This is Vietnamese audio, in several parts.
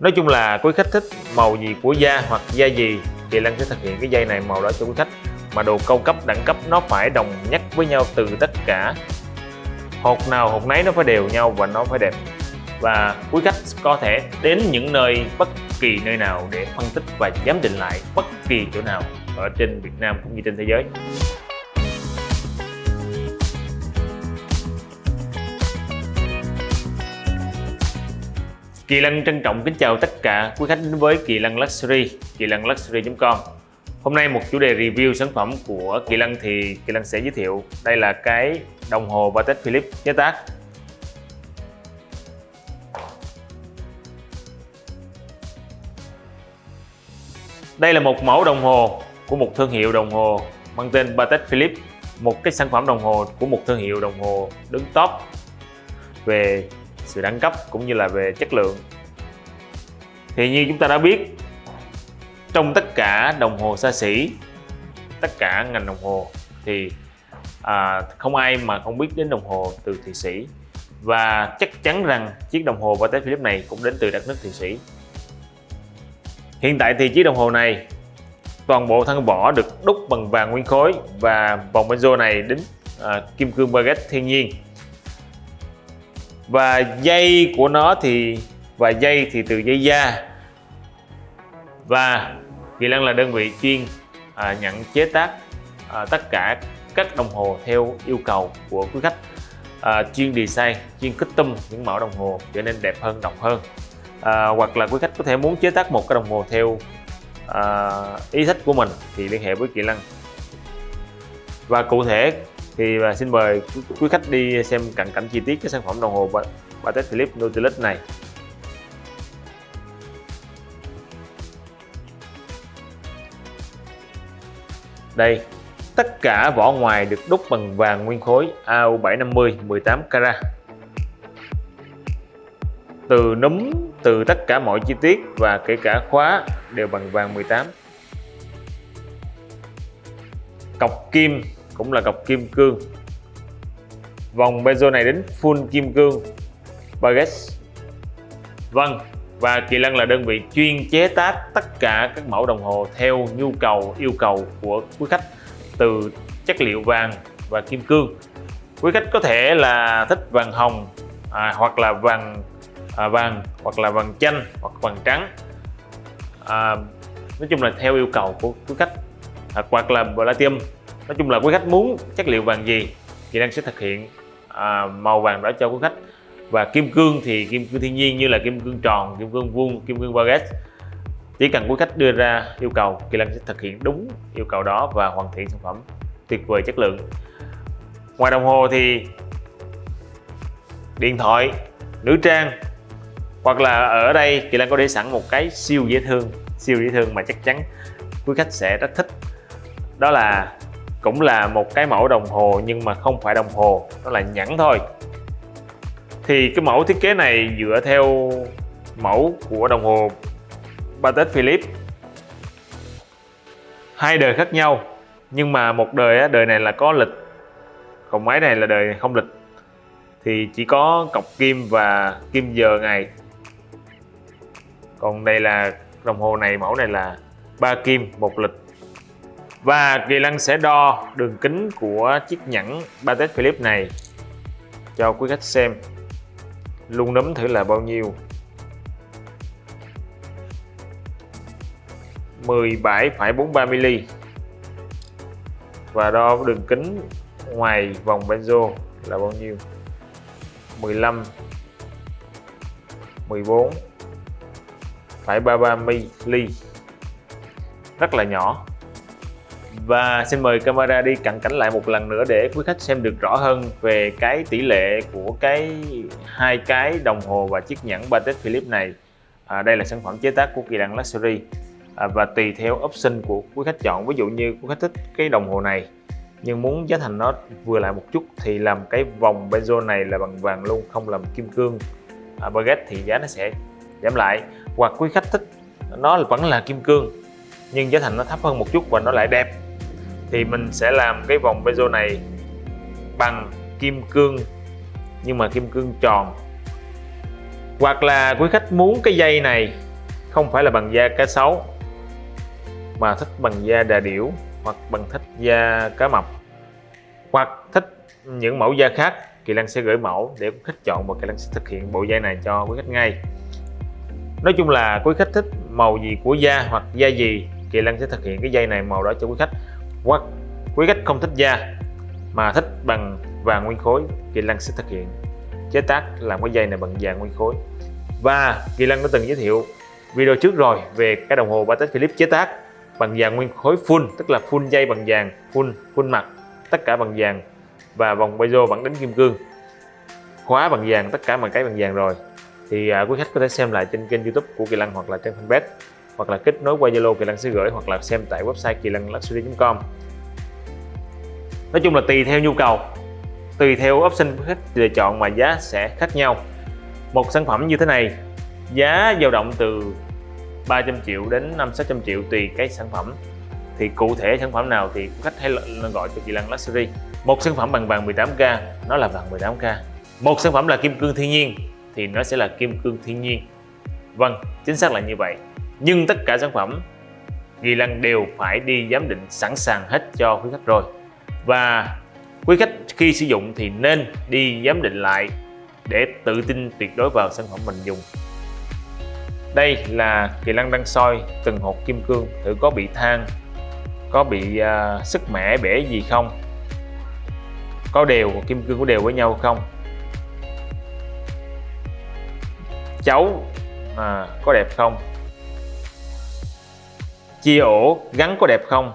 nói chung là quý khách thích màu gì của da hoặc da gì thì Lan sẽ thực hiện cái dây này màu đó cho quý khách. Mà đồ cao cấp, đẳng cấp nó phải đồng nhất với nhau từ tất cả. Hột nào hột nấy nó phải đều nhau và nó phải đẹp. Và quý khách có thể đến những nơi, bất kỳ nơi nào để phân tích và giám định lại bất kỳ chỗ nào ở trên Việt Nam cũng như trên thế giới. Kỳ Lăng trân trọng kính chào tất cả quý khách đến với Kỳ Lăng Luxury, kỳ lăng luxury.com Hôm nay một chủ đề review sản phẩm của Kỳ Lăng thì Kỳ Lăng sẽ giới thiệu. Đây là cái đồng hồ Patek Philippe chế tác. Đây là một mẫu đồng hồ của một thương hiệu đồng hồ mang tên Patek Philippe một cái sản phẩm đồng hồ của một thương hiệu đồng hồ đứng top về sự đẳng cấp cũng như là về chất lượng. Thì như chúng ta đã biết trong tất cả đồng hồ xa xỉ tất cả ngành đồng hồ thì à, không ai mà không biết đến đồng hồ từ Thụy Sĩ. Và chắc chắn rằng chiếc đồng hồ Patek Philippe này cũng đến từ đất nước Thụy Sĩ. Hiện tại thì chiếc đồng hồ này toàn bộ thân vỏ được đúc bằng vàng nguyên khối và vòng benzo này đính à, kim cương baguette thiên nhiên và dây của nó thì và dây thì từ dây da. Và Kỳ Lân là đơn vị chuyên à, nhận chế tác à, tất cả các đồng hồ theo yêu cầu của quý khách. À, chuyên design chuyên custom những mẫu đồng hồ trở nên đẹp hơn độc hơn. À, hoặc là quý khách có thể muốn chế tác một cái đồng hồ theo à, ý thích của mình thì liên hệ với Kỳ Lân. Và cụ thể thì và xin mời quý khách đi xem cận cảnh chi tiết cái sản phẩm đồng hồ Patek Philippe Nautilus này. Đây, tất cả vỏ ngoài được đúc bằng vàng nguyên khối AU750 18 carat. Từ núm, từ tất cả mọi chi tiết và kể cả khóa đều bằng vàng 18 cọc kim cũng là cọc kim cương. Vòng bezel này đến full kim cương. Baguette vâng và Kỳ Lân là đơn vị chuyên chế tác tất cả các mẫu đồng hồ theo nhu cầu yêu cầu của quý khách từ chất liệu vàng và kim cương. Quý khách có thể là thích vàng hồng à, hoặc là vàng à, vàng hoặc là vàng chanh hoặc vàng trắng. À, nói chung là theo yêu cầu của quý khách à, hoặc là platinum nói chung là quý khách muốn chất liệu vàng gì thì đang sẽ thực hiện à, màu vàng đó cho quý khách. Và kim cương thì kim cương thiên nhiên như là kim cương tròn kim cương vuông kim cương baguette chỉ cần quý khách đưa ra yêu cầu Kỳ Lân sẽ thực hiện đúng yêu cầu đó và hoàn thiện sản phẩm tuyệt vời chất lượng. Ngoài đồng hồ thì điện thoại nữ trang. Hoặc là ở đây Kỳ Lân có để sẵn một cái siêu dễ thương siêu dễ thương mà chắc chắn quý khách sẽ rất thích. Đó là cũng là một cái mẫu đồng hồ nhưng mà không phải đồng hồ, nó là nhẫn thôi. Thì cái mẫu thiết kế này dựa theo mẫu của đồng hồ Patek Philippe. Hai đời khác nhau, nhưng mà một đời đời này là có lịch. Còn máy này là đời không lịch. Thì chỉ có cọc kim và kim giờ ngày. Còn đây là đồng hồ này, mẫu này là ba kim, một lịch và Kỳ Lân sẽ đo đường kính của chiếc nhẫn Patek Philippe này cho quý khách xem. Luôn nấm thử là bao nhiêu? 17,43mm và đo đường kính ngoài vòng benzo là bao nhiêu? 15 14 phải 33mm rất là nhỏ và xin mời camera đi cận cảnh lại một lần nữa để quý khách xem được rõ hơn về cái tỷ lệ của cái hai cái đồng hồ và chiếc nhẫn Patek Philippe này. À, đây là sản phẩm chế tác của Kỳ Đăng Luxury. À, và tùy theo option của quý khách chọn ví dụ như quý khách thích cái đồng hồ này nhưng muốn giá thành nó vừa lại một chút thì làm cái vòng bezel này là bằng vàng luôn không làm kim cương. À, baguette thì giá nó sẽ giảm lại. Hoặc quý khách thích nó vẫn là kim cương nhưng giá thành nó thấp hơn một chút và nó lại đẹp thì mình sẽ làm cái vòng bezel này bằng kim cương, nhưng mà kim cương tròn. Hoặc là quý khách muốn cái dây này không phải là bằng da cá sấu, mà thích bằng da đà điểu hoặc bằng thích da cá mập. Hoặc thích những mẫu da khác, Kỳ Lân sẽ gửi mẫu để quý khách chọn và Kỳ Lân sẽ thực hiện bộ dây này cho quý khách ngay. Nói chung là quý khách thích màu gì của da hoặc da gì, Kỳ Lân sẽ thực hiện cái dây này màu đó cho quý khách hoặc quý khách không thích da mà thích bằng vàng nguyên khối Kỳ Lân sẽ thực hiện. Chế tác làm cái dây này bằng vàng nguyên khối. Và Kỳ Lân đã từng giới thiệu video trước rồi về cái đồng hồ Patek Philippe chế tác bằng vàng nguyên khối full tức là full dây bằng vàng full full mặt tất cả bằng vàng. Và vòng bezo vẫn đánh kim cương. Khóa bằng vàng tất cả mọi cái bằng vàng rồi. Thì à, quý khách có thể xem lại trên kênh youtube của Kỳ Lân hoặc là trên fanpage hoặc là kết nối qua Zalo Kỳ Lân sẽ gửi hoặc là xem tại website kỳ lân luxury.com nói chung là tùy theo nhu cầu, tùy theo option khách lựa chọn mà giá sẽ khác nhau. Một sản phẩm như thế này, giá dao động từ 300 triệu đến 5 600 triệu tùy cái sản phẩm. Thì cụ thể sản phẩm nào thì khách hãy gọi cho kỳ Lăng Luxury. Một sản phẩm bằng vàng 18K nó là vàng 18K một sản phẩm là kim cương thiên nhiên, thì nó sẽ là kim cương thiên nhiên. Vâng chính xác là như vậy nhưng tất cả sản phẩm Kỳ Lăng đều phải đi giám định sẵn sàng hết cho quý khách rồi. Và quý khách khi sử dụng thì nên đi giám định lại để tự tin tuyệt đối vào sản phẩm mình dùng. Đây là Kỳ Lăng đang soi từng hột kim cương thử có bị than có bị à, uh, sức mẻ bể gì không? Có đều kim cương có đều với nhau không? Cháu à, có đẹp không? Chia ổ gắn có đẹp không?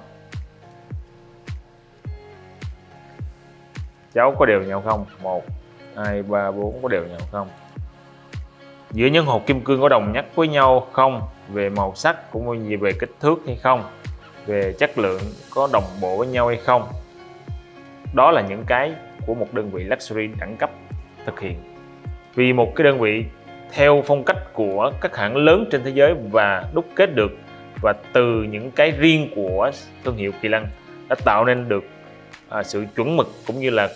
Cháu có đều nhau không? Một, hai, ba, bốn, có đều nhau không? Giữa những hộp kim cương có đồng nhất với nhau không? Về màu sắc cũng như về kích thước hay không? Về chất lượng có đồng bộ với nhau hay không? Đó là những cái của một đơn vị luxury đẳng cấp thực hiện. Vì một cái đơn vị theo phong cách của các hãng lớn trên thế giới và đúc kết được và từ những cái riêng của thương hiệu Kỳ Lân đã tạo nên được à, sự chuẩn mực cũng như là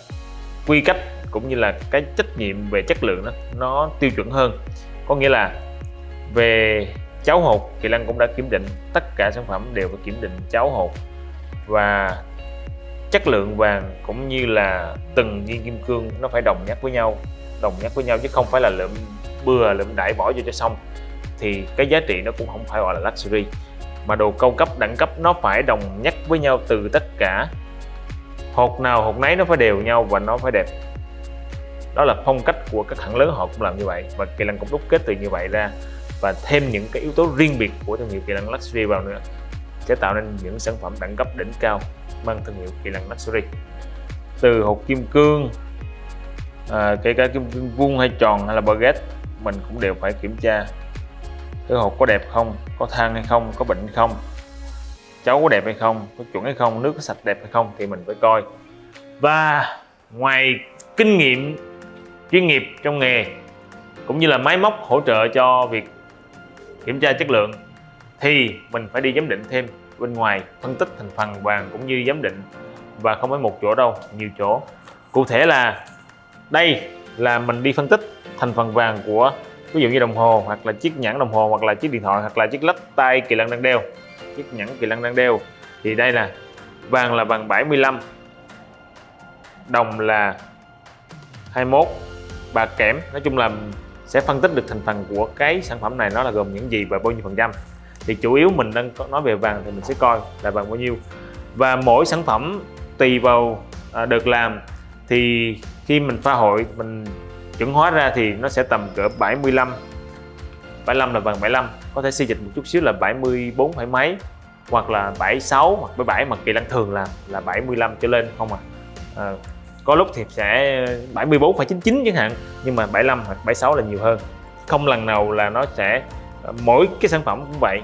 quy cách cũng như là cái trách nhiệm về chất lượng đó nó tiêu chuẩn hơn. Có nghĩa là về cháo hột Kỳ Lân cũng đã kiểm định tất cả sản phẩm đều phải kiểm định cháo hột và chất lượng vàng cũng như là từng viên kim cương nó phải đồng nhất với nhau đồng nhất với nhau chứ không phải là lượm bừa lượm đại bỏ vô cho xong. Thì cái giá trị nó cũng không phải gọi là luxury mà đồ cao cấp đẳng cấp nó phải đồng nhất với nhau từ tất cả. Hột nào hột nấy nó phải đều nhau và nó phải đẹp. Đó là phong cách của các hãng lớn họ cũng làm như vậy và kỳ lân cũng đúc kết từ như vậy ra. Và thêm những cái yếu tố riêng biệt của thương hiệu kỳ lân luxury vào nữa sẽ tạo nên những sản phẩm đẳng cấp đỉnh cao mang thương hiệu kỳ lân luxury. Từ hột kim cương à, kể cả kim cương vuông hay tròn hay là baguette mình cũng đều phải kiểm tra cái hột có đẹp không, có than hay không, có bệnh hay không? Cháu có đẹp hay không, có chuẩn hay không, nước có sạch đẹp hay không thì mình phải coi. Và ngoài kinh nghiệm, chuyên nghiệp trong nghề, cũng như là máy móc hỗ trợ cho việc kiểm tra chất lượng, thì mình phải đi giám định thêm bên ngoài phân tích thành phần vàng cũng như giám định. Và không phải một chỗ đâu, nhiều chỗ. Cụ thể là đây là mình đi phân tích thành phần vàng của ví dụ như đồng hồ hoặc là chiếc nhẫn đồng hồ hoặc là chiếc điện thoại hoặc là chiếc lắc tay kỳ lân đang đeo. Chiếc nhẫn kỳ lân đang đeo. Thì đây là vàng là vàng 75 đồng là 21 bạc kẽm. Nói chung là sẽ phân tích được thành phần của cái sản phẩm này nó là gồm những gì và bao nhiêu phần trăm. Thì chủ yếu mình đang nói về vàng thì mình sẽ coi là vàng bao nhiêu. Và mỗi sản phẩm tùy vào à, được làm. Thì khi mình pha hội mình chuẩn hóa ra thì nó sẽ tầm cỡ 75 75 là bằng 75 có thể xây dịch một chút xíu là 74 phải mấy hoặc là 76 hoặc 77 mà kỳ lăng thường là là 75 trở lên không à, à có lúc thì sẽ 74 phải 99 chẳng hạn nhưng mà 75 hoặc 76 là nhiều hơn không lần nào là nó sẽ mỗi cái sản phẩm cũng vậy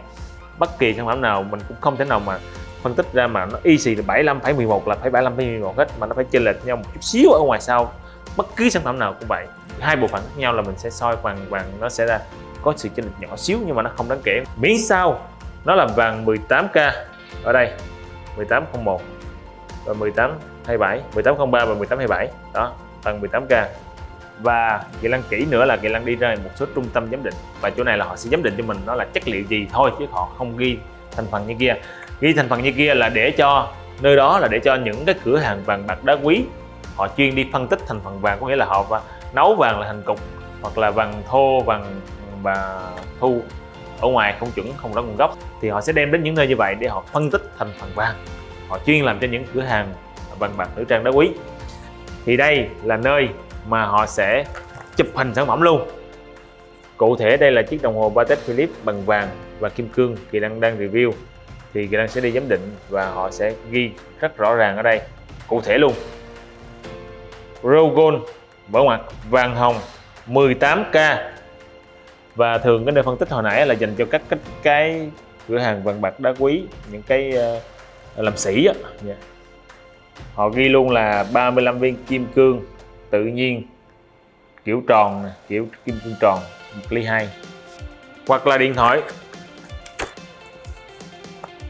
bất kỳ sản phẩm nào mình cũng không thể nào mà phân tích ra mà nó y xì là 75 phải 11 là phải 75 phải 11 hết mà nó phải chênh lệch nhau một chút xíu ở ngoài sau bất cứ sản phẩm nào cũng vậy. Hai bộ phận khác nhau là mình sẽ soi vàng vàng nó sẽ ra có sự chênh lệch nhỏ xíu nhưng mà nó không đáng kể. Miễn sao, nó là vàng 18k ở đây 1801 và 1827 1803 và 1827 đó tầng 18k và kỹ năng kỹ nữa là kỹ năng đi ra một số trung tâm giám định. Và chỗ này là họ sẽ giám định cho mình nó là chất liệu gì thôi chứ họ không ghi thành phần như kia. Ghi thành phần như kia là để cho, nơi đó là để cho những cái cửa hàng vàng bạc đá quý họ chuyên đi phân tích thành phần vàng, có nghĩa là họ nấu vàng là thành cục, hoặc là vàng thô, vàng, và thu. Ở ngoài không chuẩn, không rõ nguồn gốc. Thì họ sẽ đem đến những nơi như vậy để họ phân tích thành phần vàng. Họ chuyên làm cho những cửa hàng vàng bạc nữ trang đá quý. Thì đây là nơi mà họ sẽ chụp hình sản phẩm luôn. Cụ thể đây là chiếc đồng hồ Patek Philippe bằng vàng và kim cương. Kỳ Đăng đang review. Thì Kỳ Đăng sẽ đi giám định và họ sẽ ghi rất rõ ràng ở đây. Cụ thể luôn. Row Gold bảo mặt vàng hồng 18k và thường cái nơi phân tích hồi nãy là dành cho các cái, cái cửa hàng vàng bạc đá quý những cái uh, làm sĩ á. Yeah. họ ghi luôn là 35 viên kim cương tự nhiên kiểu tròn kiểu kim cương tròn một ly hai. Hoặc là điện thoại.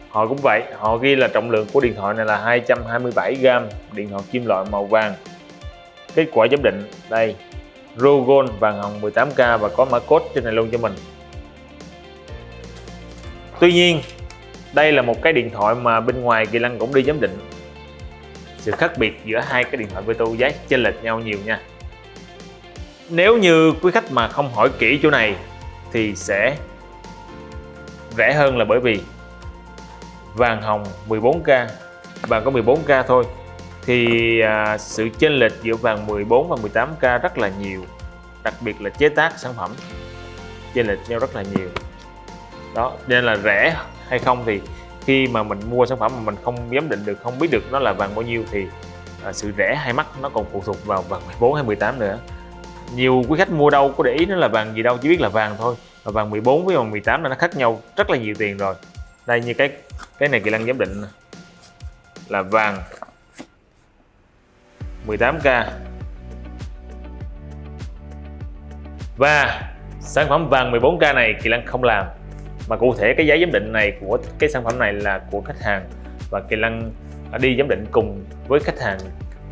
Họ cũng vậy họ ghi là trọng lượng của điện thoại này là 227 gram điện thoại kim loại màu vàng kết quả giám định. Đây Rogon vàng hồng 18k và có mã code trên này luôn cho mình. Tuy nhiên, đây là một cái điện thoại mà bên ngoài Kỳ Lăng cũng đi giám định. Sự khác biệt giữa hai cái điện thoại Veto giá chênh lệch nhau nhiều nha. Nếu như quý khách mà không hỏi kỹ chỗ này thì sẽ rẻ hơn là bởi vì vàng hồng 14k vàng có 14k thôi thì à, sự chênh lệch giữa vàng 14 và 18k rất là nhiều đặc biệt là chế tác sản phẩm chênh lệch nhau rất là nhiều. Đó nên là rẻ hay không thì khi mà mình mua sản phẩm mà mình không giám định được không biết được nó là vàng bao nhiêu thì à, sự rẻ hay mắc nó còn phụ thuộc vào vàng 14 hay 18 nữa. Nhiều quý khách mua đâu có để ý nó là vàng gì đâu chỉ biết là vàng thôi. Và vàng 14 với vàng 18 nó khác nhau rất là nhiều tiền rồi. Đây như cái cái này kỳ lăng giám định là vàng 18k và sản phẩm vàng 14k này Kỳ Lăng không làm. Mà cụ thể cái giá giám định này của cái sản phẩm này là của khách hàng. Và Kỳ Lăng đi giám định cùng với khách hàng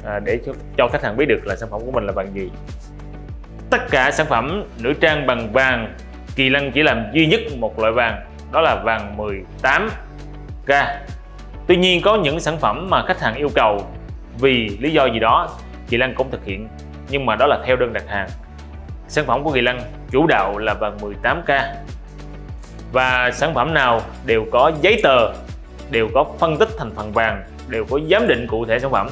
à, để cho, cho khách hàng biết được là sản phẩm của mình là vàng gì. Tất cả sản phẩm nữ trang bằng vàng Kỳ Lăng chỉ làm duy nhất một loại vàng đó là vàng 18k Tuy nhiên có những sản phẩm mà khách hàng yêu cầu vì lý do gì đó Kỳ Lăng cũng thực hiện nhưng mà đó là theo đơn đặt hàng. Sản phẩm của Kỳ Lăng chủ đạo là vàng 18k và sản phẩm nào đều có giấy tờ đều có phân tích thành phần vàng đều có giám định cụ thể sản phẩm.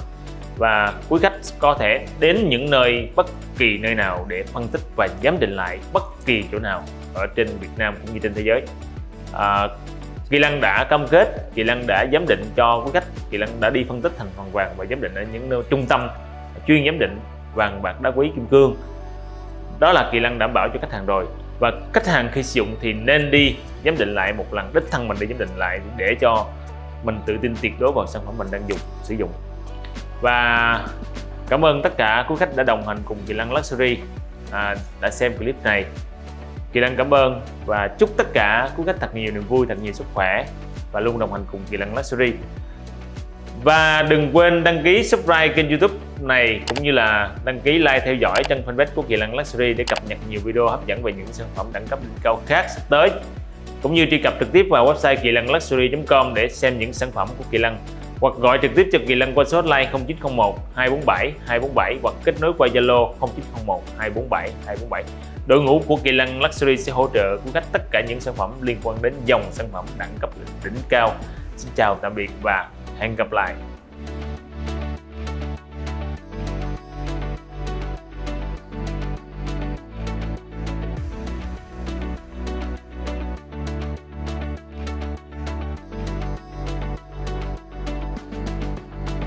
Và quý khách có thể đến những nơi bất kỳ nơi nào để phân tích và giám định lại bất kỳ chỗ nào ở trên Việt Nam cũng như trên thế giới. À, Kỳ Lăng đã cam kết, Kỳ Lăng đã giám định cho quý khách, Kỳ Lân đã đi phân tích thành phần vàng và giám định ở những nơi trung tâm chuyên giám định vàng bạc đá quý kim cương. Đó là Kỳ Lân đảm bảo cho khách hàng rồi. Và khách hàng khi sử dụng thì nên đi giám định lại một lần đích thân mình đi giám định lại để cho mình tự tin tuyệt đối vào sản phẩm mình đang dùng sử dụng. Và cảm ơn tất cả quý khách đã đồng hành cùng Kỳ Lân Luxury à, đã xem clip này. Kỳ Lân cảm ơn và chúc tất cả quý khách thật nhiều niềm vui thật nhiều sức khỏe và luôn đồng hành cùng Kỳ Lân Luxury và đừng quên đăng ký subscribe kênh youtube này cũng như là đăng ký like theo dõi trên fanpage của Kỳ Lân Luxury để cập nhật nhiều video hấp dẫn về những sản phẩm đẳng cấp cao khác sắp tới, cũng như truy cập trực tiếp vào website kỳ lân luxury.com để xem những sản phẩm của Kỳ Lân. Hoặc gọi trực tiếp cho Kỳ Lân qua số hotline 0901 247 247 hoặc kết nối qua Zalo 0901 247 247 đội ngũ của Kỳ Lân Luxury sẽ hỗ trợ cung cấp tất cả những sản phẩm liên quan đến dòng sản phẩm đẳng cấp đỉnh cao. Xin chào, tạm biệt và hẹn gặp lại.